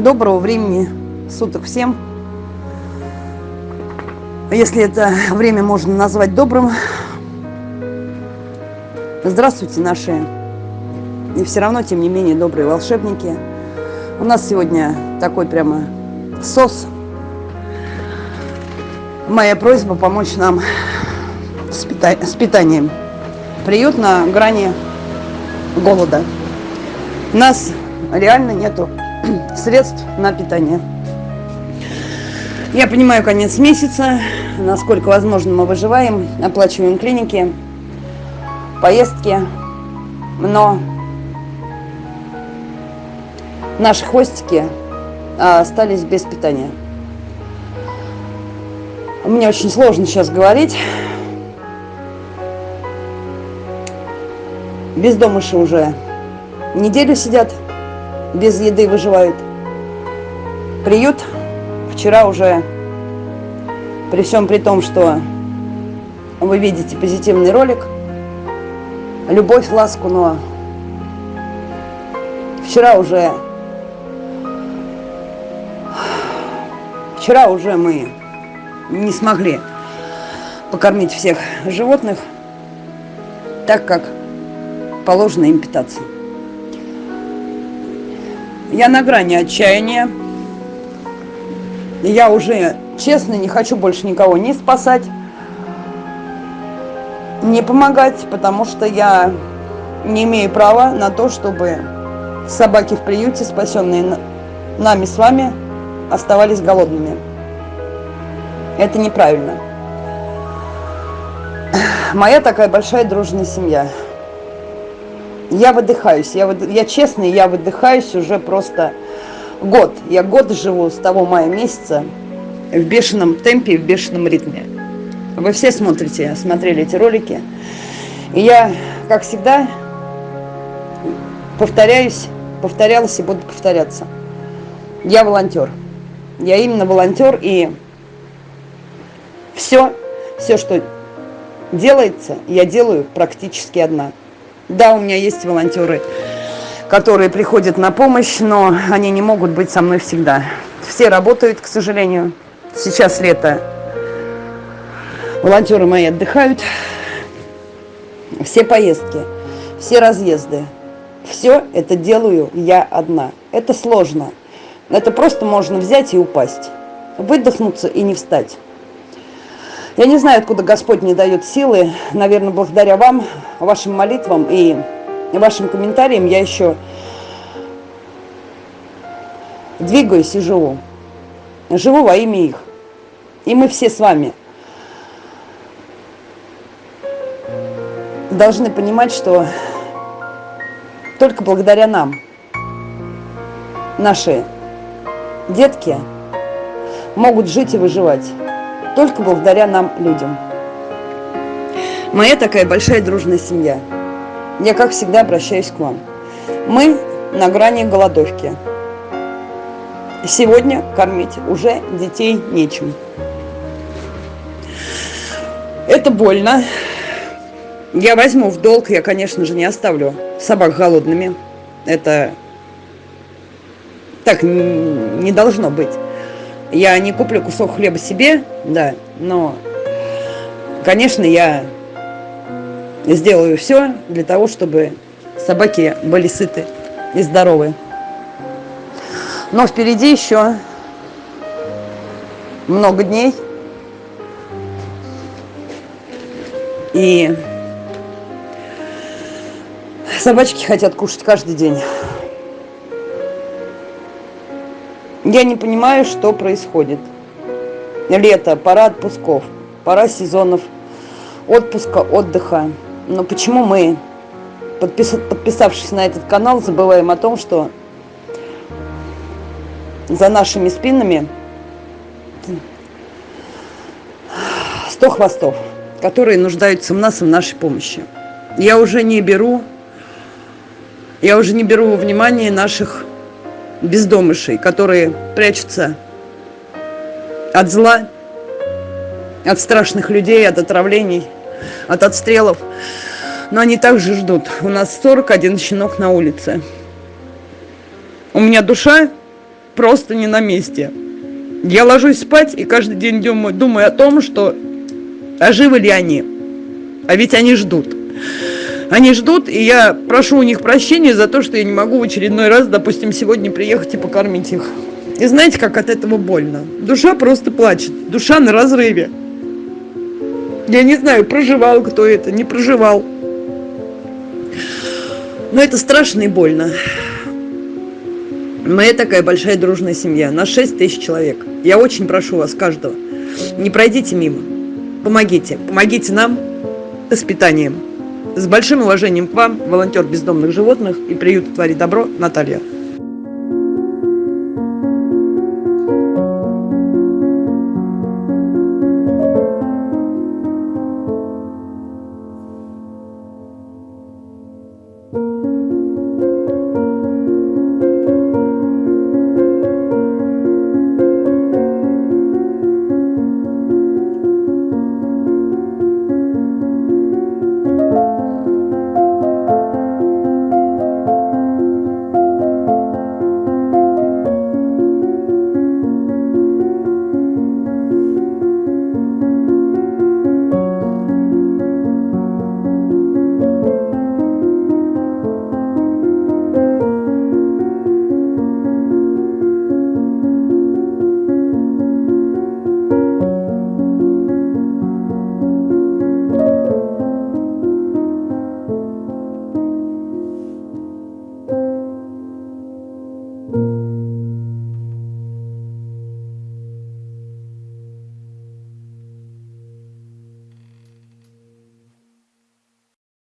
Доброго времени суток всем. Если это время можно назвать добрым. Здравствуйте, наши и все равно, тем не менее, добрые волшебники. У нас сегодня такой прямо сос. Моя просьба помочь нам с, пита с питанием. Приют на грани голода. Нас реально нету средств на питание. Я понимаю, конец месяца, насколько возможно мы выживаем, оплачиваем клиники, поездки, но наши хвостики а, остались без питания. Мне очень сложно сейчас говорить. Бездомыши уже неделю сидят без еды выживают. Приют вчера уже, при всем при том, что вы видите позитивный ролик, любовь, ласку, но вчера уже, вчера уже мы не смогли покормить всех животных так, как положено им питаться. Я на грани отчаяния. Я уже, честно, не хочу больше никого не спасать, не помогать, потому что я не имею права на то, чтобы собаки в приюте, спасенные нами с вами, оставались голодными. Это неправильно. Моя такая большая дружная семья – я выдыхаюсь, я, выд... я честно, я выдыхаюсь уже просто год. Я год живу с того мая месяца в бешеном темпе, в бешеном ритме. Вы все смотрите, смотрели эти ролики. И я, как всегда, повторяюсь, повторялась и буду повторяться. Я волонтер. Я именно волонтер, и все, все, что делается, я делаю практически одна. Да, у меня есть волонтеры, которые приходят на помощь, но они не могут быть со мной всегда. Все работают, к сожалению. Сейчас лето. Волонтеры мои отдыхают. Все поездки, все разъезды. Все это делаю я одна. Это сложно. Это просто можно взять и упасть. Выдохнуться и не встать. Я не знаю, откуда Господь мне дает силы. Наверное, благодаря вам, вашим молитвам и вашим комментариям я еще двигаюсь и живу. Живу во имя их. И мы все с вами должны понимать, что только благодаря нам наши детки могут жить и выживать только благодаря нам, людям. Моя такая большая дружная семья. Я, как всегда, обращаюсь к вам. Мы на грани голодовки. Сегодня кормить уже детей нечем. Это больно. Я возьму в долг, я, конечно же, не оставлю собак голодными. Это так не должно быть. Я не куплю кусок хлеба себе, да, но, конечно, я сделаю все для того, чтобы собаки были сыты и здоровы. Но впереди еще много дней. И собачки хотят кушать каждый день. Я не понимаю, что происходит. Лето, пора отпусков, пора сезонов отпуска, отдыха. Но почему мы, подпис... подписавшись на этот канал, забываем о том, что за нашими спинами 100 хвостов, которые нуждаются в нас и в нашей помощи. Я уже не беру, я уже не беру во внимание наших бездомышей, которые прячутся от зла, от страшных людей, от отравлений, от отстрелов. Но они также ждут. У нас 41 щенок на улице. У меня душа просто не на месте. Я ложусь спать и каждый день думаю, думаю о том, что а живы ли они? А ведь они ждут. Они ждут, и я прошу у них прощения за то, что я не могу в очередной раз, допустим, сегодня приехать и покормить их. И знаете, как от этого больно? Душа просто плачет. Душа на разрыве. Я не знаю, проживал кто это, не проживал. Но это страшно и больно. Мы такая большая дружная семья. На 6 тысяч человек. Я очень прошу вас, каждого, не пройдите мимо. Помогите. Помогите нам с питанием. С большим уважением к вам, волонтер бездомных животных и приют «Твори добро» Наталья.